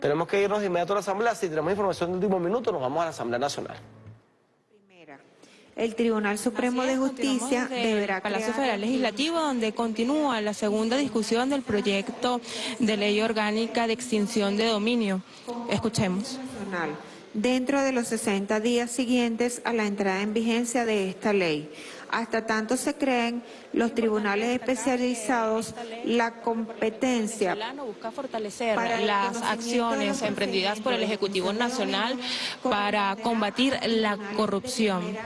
Tenemos que irnos de inmediato a la Asamblea. Si tenemos información de último minuto, nos vamos a la Asamblea Nacional. Primera, el Tribunal Supremo Así de es, Justicia deberá el Palacio crear- Federal Legislativo, donde continúa la segunda discusión del proyecto de ley orgánica de extinción de dominio. Escuchemos. Nacional dentro de los 60 días siguientes a la entrada en vigencia de esta ley. Hasta tanto se creen los tribunales especializados la competencia busca fortalecer para las acciones emprendidas por el Ejecutivo Nacional para combatir la corrupción.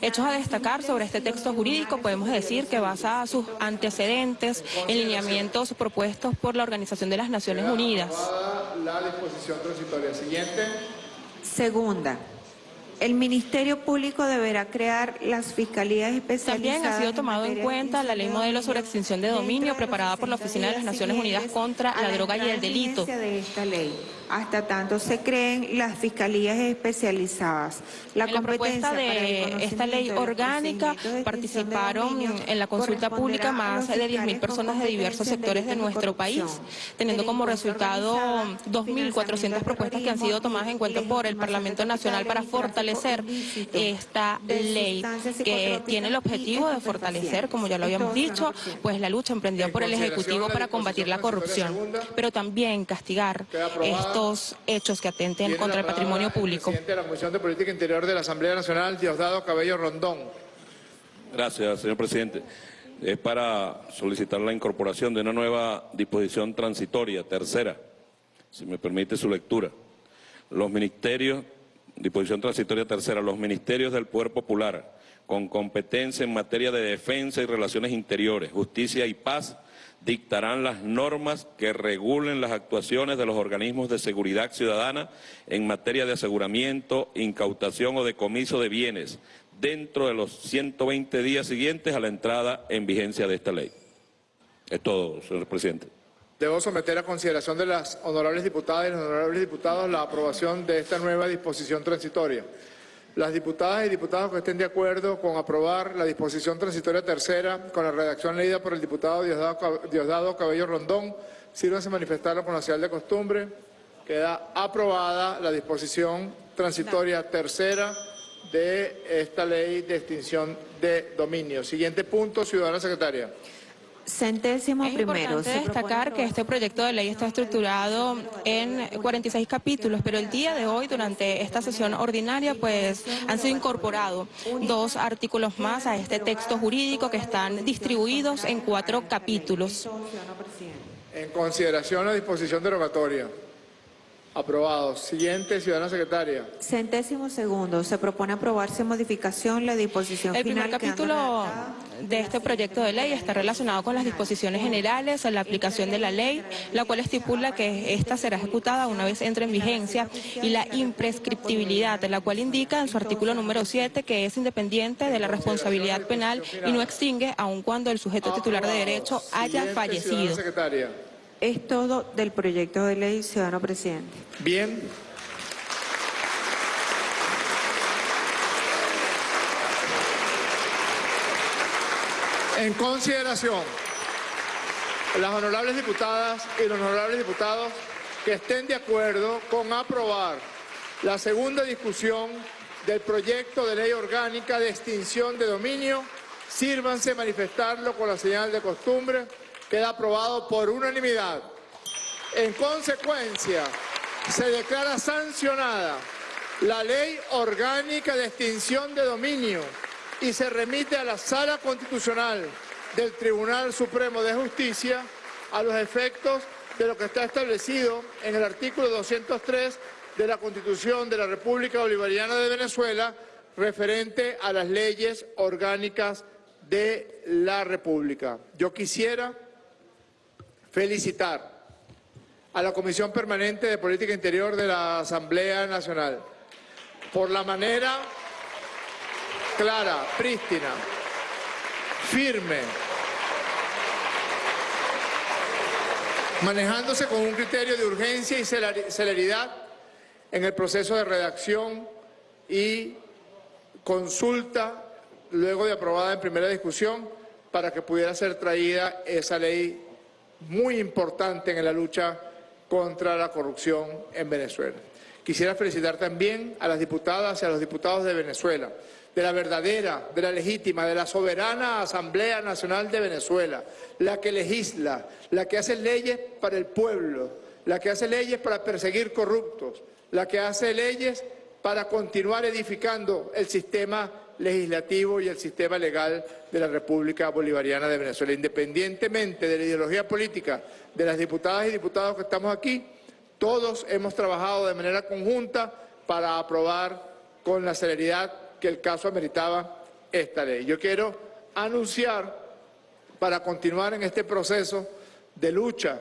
Hechos a destacar sobre este texto jurídico, podemos decir que basa sus antecedentes en lineamientos propuestos por la Organización de las Naciones Unidas. La disposición transitoria siguiente. Segunda, el Ministerio Público deberá crear las fiscalías especializadas. También ha sido tomado en cuenta la ley modelo sobre extinción de dominio preparada por la 60 Oficina de las Naciones Unidas contra la droga y el delito. de esta ley. Hasta tanto se creen las fiscalías especializadas. La en la propuesta de esta ley orgánica participaron en la consulta pública más de 10.000 fiscales personas de diversos sectores de nuestro país, teniendo como resultado organizada, 2.400 financiamiento propuestas que han sido tomadas en cuenta por el Parlamento Nacional para fortalecer esta ley que tiene el objetivo de fortalecer, como ya lo habíamos dicho, pues la lucha emprendida En por el Ejecutivo para combatir la corrupción, pero también castigar aprobada. Estos hechos que atenten Tiene contra el patrimonio público. El presidente de la Comisión de Política Interior de la Asamblea Nacional, Diosdado Cabello Rondón. Gracias, señor presidente. Es para solicitar la incorporación de una nueva disposición transitoria, tercera, si me permite su lectura. Los ministerios, disposición transitoria tercera, los ministerios del Poder Popular, con competencia en materia de defensa y relaciones interiores, justicia y paz, dictarán las normas que regulen las actuaciones de los organismos de seguridad ciudadana en materia de aseguramiento, incautación o decomiso de bienes dentro de los 120 días siguientes a la entrada en vigencia de esta ley. Es todo, señor presidente. Debo someter a consideración de las honorables diputadas y los honorables diputados la aprobación de esta nueva disposición transitoria. Las diputadas y diputados que estén de acuerdo con aprobar la disposición transitoria tercera con la redacción leída por el diputado Diosdado, Cab- Diosdado Cabello Rondón, sírvanse manifestarlo con la señal de costumbre. Queda aprobada la disposición transitoria tercera de esta ley de extinción de dominio. Siguiente punto, ciudadana secretaria. Centésimo Es primero. importante destacar que este proyecto de ley está estructurado en 46 capítulos, pero el día de hoy, durante esta sesión ordinaria, pues han sido incorporados dos artículos más a este texto jurídico que están distribuidos en cuatro capítulos. En consideración la disposición derogatoria. Aprobado. Siguiente, ciudadana secretaria. Centésimo segundo, se propone aprobar sin modificación la disposición El primer final quedando capítulo redactada de este proyecto de ley está relacionado con las disposiciones generales a la aplicación de la ley, la cual estipula que esta será ejecutada una vez entre en vigencia y la imprescriptibilidad, la cual indica en su artículo número 7 que es independiente de la responsabilidad penal y no extingue aun cuando el sujeto titular de derecho haya Siguiente, fallecido. Es todo del proyecto de ley, ciudadano presidente. Bien. En consideración, las honorables diputadas y los honorables diputados que estén de acuerdo con aprobar la segunda discusión del proyecto de ley orgánica de extinción de dominio, sírvanse manifestarlo con la señal de costumbre. Queda aprobado por unanimidad. En consecuencia, se declara sancionada la ley orgánica de extinción de dominio y se remite a la Sala Constitucional del Tribunal Supremo de Justicia a los efectos de lo que está establecido en el artículo 203 de la Constitución de la República Bolivariana de Venezuela referente a las leyes orgánicas de la República. Yo quisiera felicitar a la Comisión Permanente de Política Interior de la Asamblea Nacional por la manera clara, prístina, firme, manejándose con un criterio de urgencia y celeri- celeridad en el proceso de redacción y consulta, luego de aprobada en primera discusión, para que pudiera ser traída esa ley muy importante en la lucha contra la corrupción en Venezuela. Quisiera felicitar también a las diputadas y a los diputados de Venezuela, de la verdadera, de la legítima, de la soberana Asamblea Nacional de Venezuela, la que legisla, la que hace leyes para el pueblo, la que hace leyes para perseguir corruptos, la que hace leyes para continuar edificando el sistema legislativo y el sistema legal de la República Bolivariana de Venezuela. Independientemente de la ideología política de las diputadas y diputados que estamos aquí, todos hemos trabajado de manera conjunta para aprobar con la celeridad que el caso ameritaba esta ley. Yo quiero anunciar, para continuar en este proceso de lucha,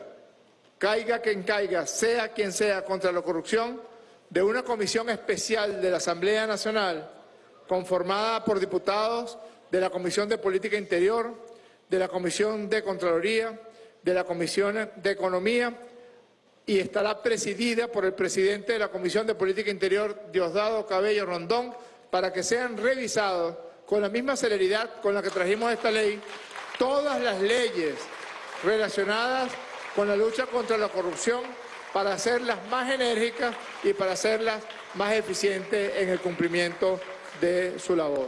caiga quien caiga, sea quien sea, contra la corrupción, de una comisión especial de la Asamblea Nacional conformada por diputados de la Comisión de Política Interior, de la Comisión de Contraloría, de la Comisión de Economía y estará presidida por el presidente de la Comisión de Política Interior, Diosdado Cabello Rondón, para que sean revisados con la misma celeridad con la que trajimos esta ley todas las leyes relacionadas con la lucha contra la corrupción para hacerlas más enérgicas y para hacerlas más eficientes en el cumplimiento de su labor.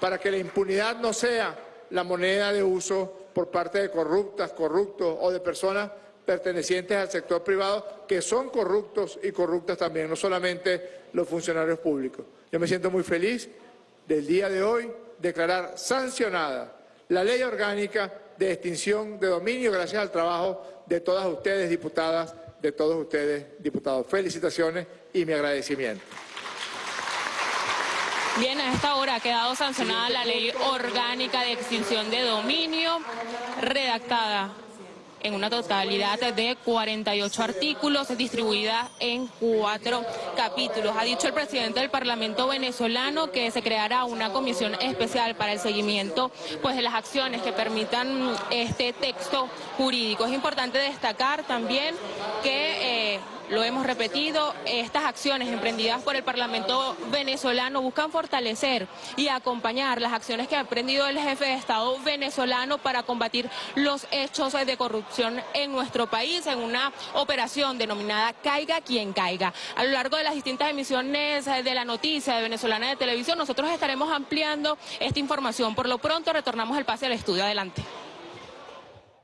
Para que la impunidad no sea la moneda de uso por parte de corruptas, corruptos o de personas pertenecientes al sector privado que son corruptos y corruptas también, no solamente los funcionarios públicos. Yo me siento muy feliz del día de hoy declarar sancionada la ley orgánica de extinción de dominio gracias al trabajo de todas ustedes, diputadas, de todos ustedes, diputados. Felicitaciones y mi agradecimiento. Bien, a esta hora ha quedado sancionada la ley orgánica de extinción de dominio, redactada en una totalidad de 48 artículos, distribuida en cuatro capítulos. Ha dicho el presidente del Parlamento venezolano que se creará una comisión especial para el seguimiento pues, de las acciones que permitan este texto jurídico. Es importante destacar también que... Eh, lo hemos repetido, estas acciones emprendidas por el Parlamento venezolano buscan fortalecer y acompañar las acciones que ha emprendido el jefe de Estado venezolano para combatir los hechos de corrupción en nuestro país en una operación denominada Caiga quien caiga. A lo largo de las distintas emisiones de la noticia de Venezolana de Televisión, nosotros estaremos ampliando esta información. Por lo pronto, retornamos el pase al estudio. Adelante.